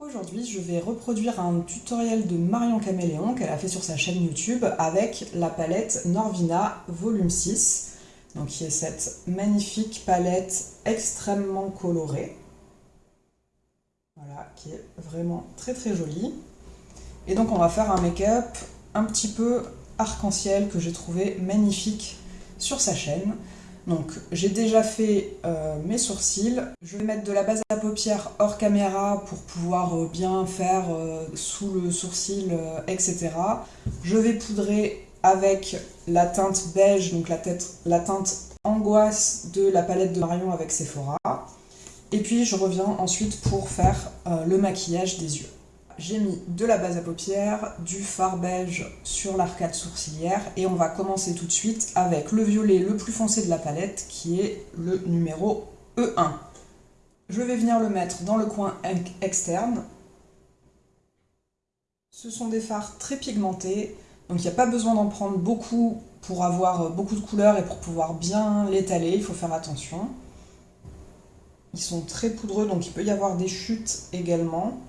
Aujourd'hui, je vais reproduire un tutoriel de Marion Caméléon qu'elle a fait sur sa chaîne YouTube avec la palette Norvina Volume 6, donc qui est cette magnifique palette extrêmement colorée. Voilà, qui est vraiment très très jolie. Et donc on va faire un make-up un petit peu arc-en-ciel que j'ai trouvé magnifique sur sa chaîne. Donc j'ai déjà fait euh, mes sourcils. Je vais mettre de la base à paupières hors caméra pour pouvoir euh, bien faire euh, sous le sourcil, etc. Je vais poudrer avec la teinte beige, donc la, teinte angoisse de la palette de Marion avec Sephora. Et puis je reviens ensuite pour faire le maquillage des yeux j'ai mis de la base à paupières, du fard beige sur l'arcade sourcilière et on va commencer tout de suite avec le violet le plus foncé de la palette qui est le numéro E1. Je vais venir le mettre dans le coin externe. Ce sont des fards très pigmentés, donc il n'y a pas besoin d'en prendre beaucoup pour avoir beaucoup de couleurs et pour pouvoir bien l'étaler, il faut faire attention. Ils sont très poudreux, donc il peut y avoir des chutes également.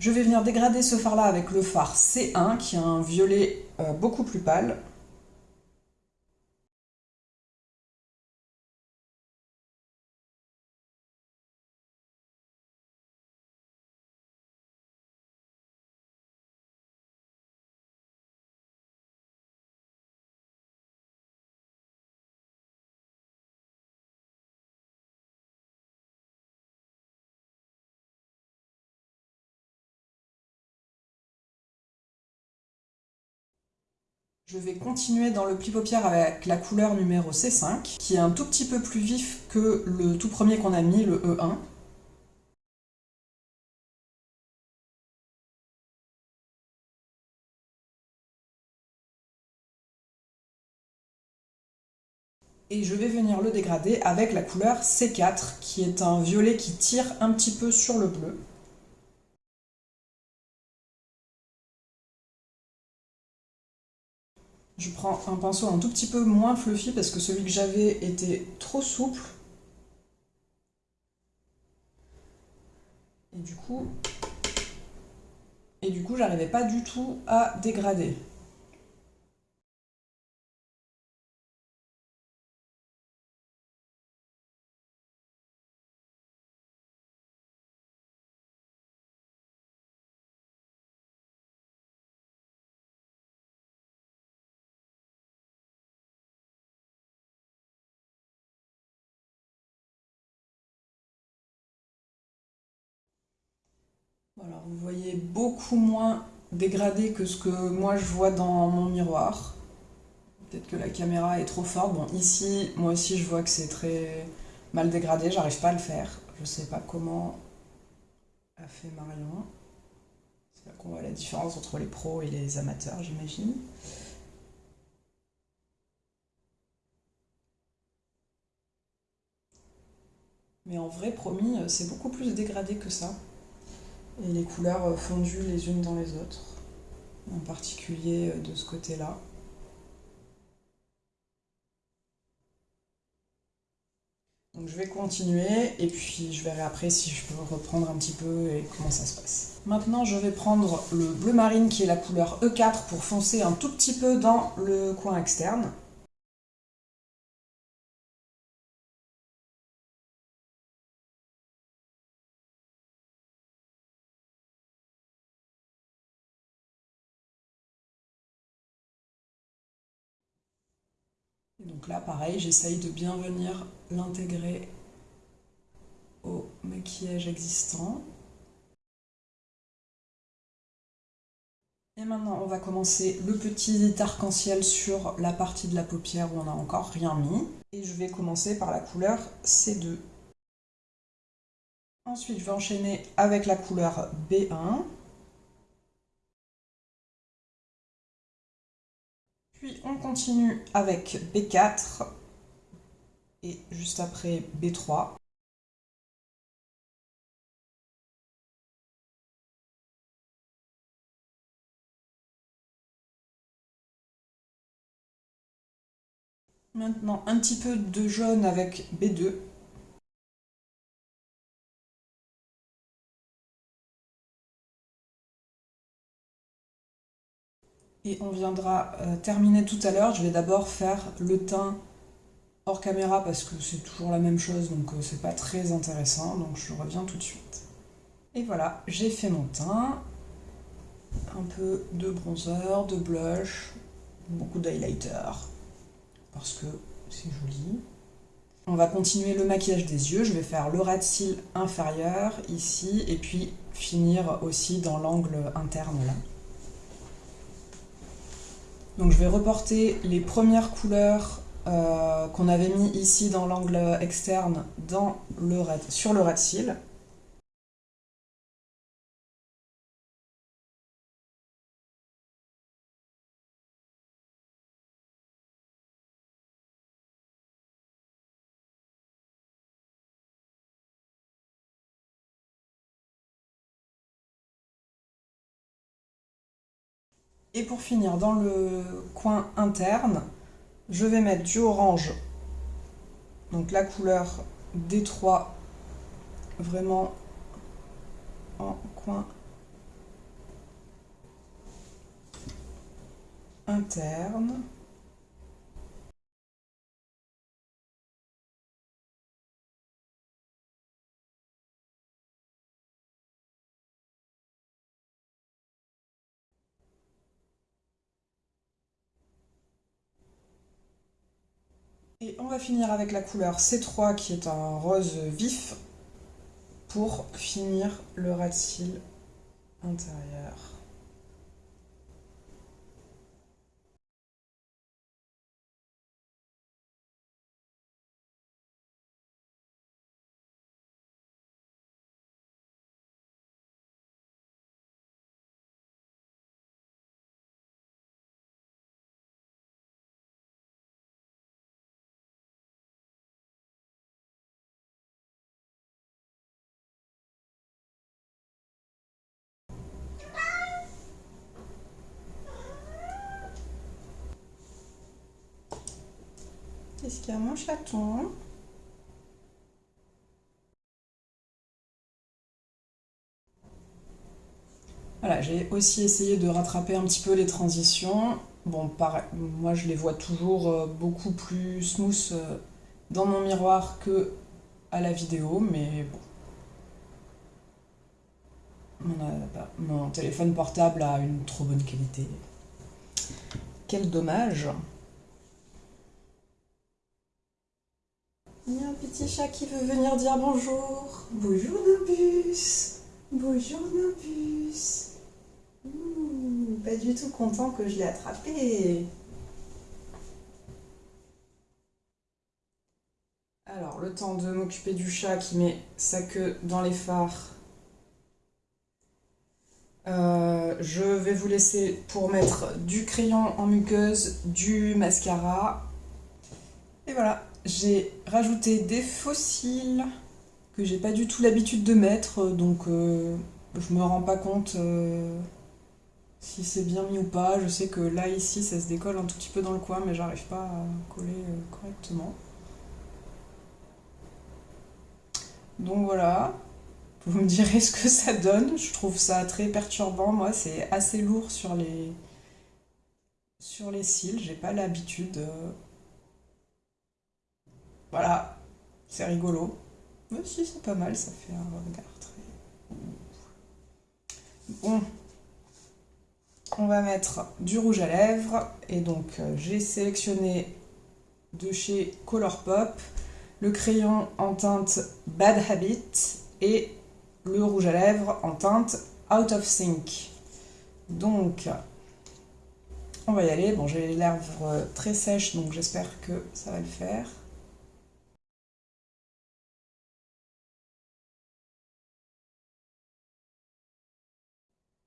Je vais venir dégrader ce fard là avec le fard C1 qui a un violet euh, beaucoup plus pâle. Je vais continuer dans le pli paupière avec la couleur numéro C5, qui est un tout petit peu plus vif que le tout premier qu'on a mis, le E1. Et je vais venir le dégrader avec la couleur C4, qui est un violet qui tire un petit peu sur le bleu. Je prends un pinceau un tout petit peu moins fluffy parce que celui que j'avais était trop souple. Et du coup, et du coup, j'arrivais pas du tout à dégrader. Alors vous voyez beaucoup moins dégradé que ce que moi je vois dans mon miroir. Peut-être que la caméra est trop forte. Bon, ici, moi aussi, je vois que c'est très mal dégradé. J'arrive pas à le faire. Je sais pas comment a fait Marion. C'est là qu'on voit la différence entre les pros et les amateurs, j'imagine. Mais en vrai, promis, c'est beaucoup plus dégradé que ça et les couleurs fondues les unes dans les autres, en particulier euh, de ce côté-là. Donc je vais continuer et puis je verrai après si je peux reprendre un petit peu et comment ça se passe. Maintenant je vais prendre le bleu marine qui est la couleur E4 pour foncer un tout petit peu dans le coin externe. Donc là, pareil, j'essaye de bien venir l'intégrer au maquillage existant. Et maintenant, on va commencer le petit arc-en-ciel sur la partie de la paupière où on n'a encore rien mis. Et je vais commencer par la couleur C2. Ensuite, je vais enchaîner avec la couleur B1. Puis on continue avec B4 et juste après B3. Maintenant un petit peu de jaune avec B2. Et on viendra euh, terminer tout à l'heure. Je vais d'abord faire le teint hors caméra parce que c'est toujours la même chose, donc euh, c'est pas très intéressant. Donc je reviens tout de suite. Et voilà, j'ai fait mon teint. Un peu de bronzer, de blush, beaucoup d'highlighter parce que c'est joli. On va continuer le maquillage des yeux. Je vais faire le ras de cils inférieur ici et puis finir aussi dans l'angle interne là. Donc je vais reporter les premières couleurs euh, qu'on avait mis ici dans l'angle externe sur le ras de Et pour finir, dans le coin interne, je vais mettre du orange, donc la couleur D3, vraiment en coin interne. Et on va finir avec la couleur C3 qui est un rose vif pour finir le ras de cils intérieur. Qu'est-ce qu'il y a mon chaton? Voilà, j'ai aussi essayé de rattraper un petit peu les transitions. Bon, pareil, moi je les vois toujours euh, beaucoup plus smooth euh, dans mon miroir que à la vidéo, mais bon. Mon, téléphone portable a une trop bonne qualité. Quel dommage Il y a un petit chat qui veut venir dire bonjour. Bonjour Nimbus. Bonjour Nimbus. pas du tout content que je l'ai attrapé. Alors, le temps de m'occuper du chat qui met sa queue dans les phares. Euh, je vais vous laisser pour mettre du crayon en muqueuse, du mascara. Et voilà j'ai rajouté des fossiles que j'ai pas du tout l'habitude de mettre, donc euh, je me rends pas compte euh, si c'est bien mis ou pas. Je sais que là, ici, ça se décolle un tout petit peu dans le coin, mais j'arrive pas à coller euh, correctement. Donc voilà, vous me direz ce que ça donne. Je trouve ça très perturbant. Moi, c'est assez lourd sur les, sur les cils. J'ai pas l'habitude. Voilà, c'est rigolo. Mais si, c'est pas mal, ça fait un regard très... Bon, on va mettre du rouge à lèvres. Et donc, euh, j'ai sélectionné de chez Colourpop le crayon en teinte Bad Habit et le rouge à lèvres en teinte Out of Sync. Donc, on va y aller. Bon, j'ai les lèvres très sèches, donc j'espère que ça va le faire.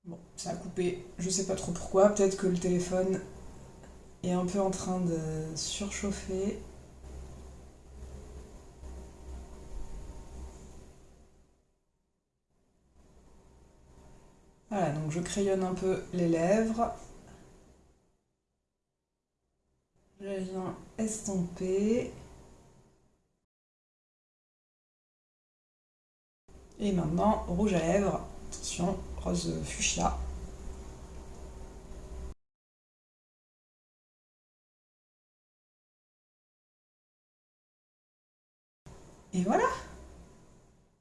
Bon, ça a coupé, je sais pas trop pourquoi, peut-être que le téléphone est un peu en train de surchauffer. Voilà, donc je crayonne un peu les lèvres. Je viens estomper. Et maintenant, rouge à lèvres. Attention, rose euh, fuchsia. Et voilà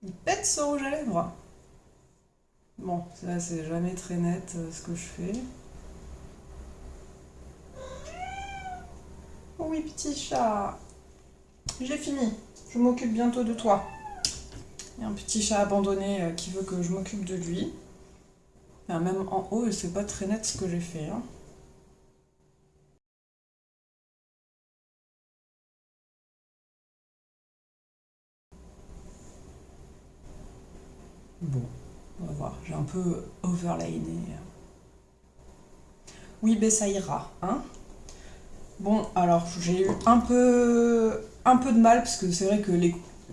Il pète ce rouge à lèvres Bon, ça c'est jamais très net euh, ce que je fais. Oh oui, petit chat. J'ai fini. Je m'occupe bientôt de toi. Il y a un petit chat abandonné euh, qui veut que je m'occupe de lui même en haut, c'est pas très net ce que j'ai fait. Hein. Bon, on va voir. J'ai un peu overlayné. Oui, ben ça ira, hein Bon, alors j'ai eu un peu de mal parce que c'est vrai que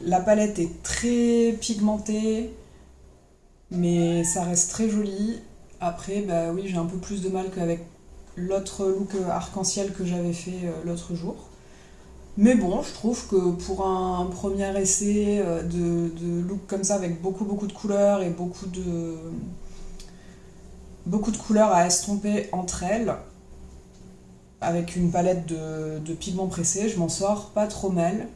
la palette est très pigmentée, mais ça reste très joli. Après, bah oui, j'ai un peu plus de mal qu'avec l'autre look arc-en-ciel que j'avais fait euh, l'autre jour. Mais bon, je trouve que pour un premier essai euh, de, de, look comme ça, avec beaucoup beaucoup de couleurs et beaucoup de, beaucoup de couleurs à estomper entre elles, avec une palette de, pigments pressés, je m'en sors pas trop mal.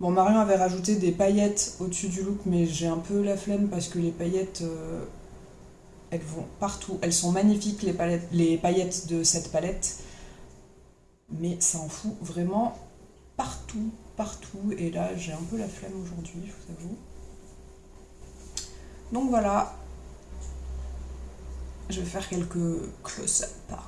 Bon, Marion avait rajouté des paillettes au-dessus du look, mais j'ai un peu la flemme parce que les paillettes, euh, elles vont partout. Elles sont magnifiques, les, les paillettes de cette palette, mais ça en fout vraiment partout, partout. Et là, j'ai un peu la flemme aujourd'hui, je vous avoue. Donc voilà, je vais faire quelques close-up